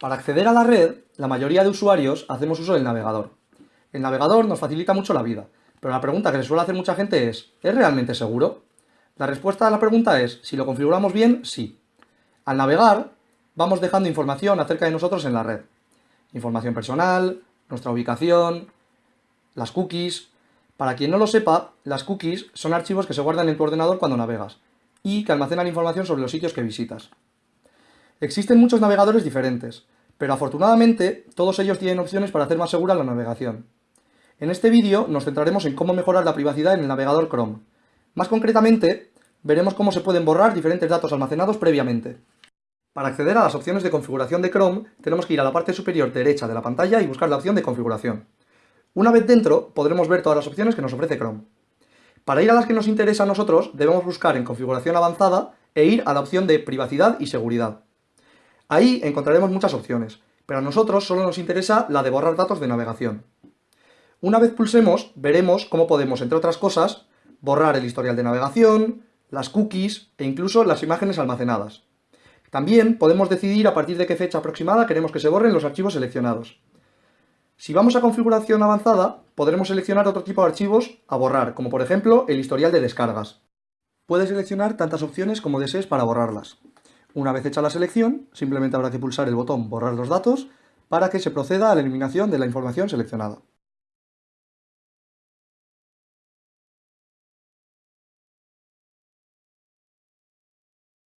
Para acceder a la red, la mayoría de usuarios hacemos uso del navegador. El navegador nos facilita mucho la vida, pero la pregunta que se suele hacer mucha gente es ¿es realmente seguro? La respuesta a la pregunta es, si lo configuramos bien, sí. Al navegar, vamos dejando información acerca de nosotros en la red. Información personal, nuestra ubicación, las cookies... Para quien no lo sepa, las cookies son archivos que se guardan en tu ordenador cuando navegas y que almacenan información sobre los sitios que visitas. Existen muchos navegadores diferentes, pero afortunadamente todos ellos tienen opciones para hacer más segura la navegación. En este vídeo nos centraremos en cómo mejorar la privacidad en el navegador Chrome. Más concretamente, veremos cómo se pueden borrar diferentes datos almacenados previamente. Para acceder a las opciones de configuración de Chrome, tenemos que ir a la parte superior derecha de la pantalla y buscar la opción de configuración. Una vez dentro, podremos ver todas las opciones que nos ofrece Chrome. Para ir a las que nos interesa a nosotros, debemos buscar en configuración avanzada e ir a la opción de privacidad y seguridad. Ahí encontraremos muchas opciones, pero a nosotros solo nos interesa la de borrar datos de navegación. Una vez pulsemos, veremos cómo podemos, entre otras cosas, borrar el historial de navegación, las cookies e incluso las imágenes almacenadas. También podemos decidir a partir de qué fecha aproximada queremos que se borren los archivos seleccionados. Si vamos a configuración avanzada, podremos seleccionar otro tipo de archivos a borrar, como por ejemplo el historial de descargas. Puedes seleccionar tantas opciones como desees para borrarlas. Una vez hecha la selección, simplemente habrá que pulsar el botón Borrar los datos para que se proceda a la eliminación de la información seleccionada.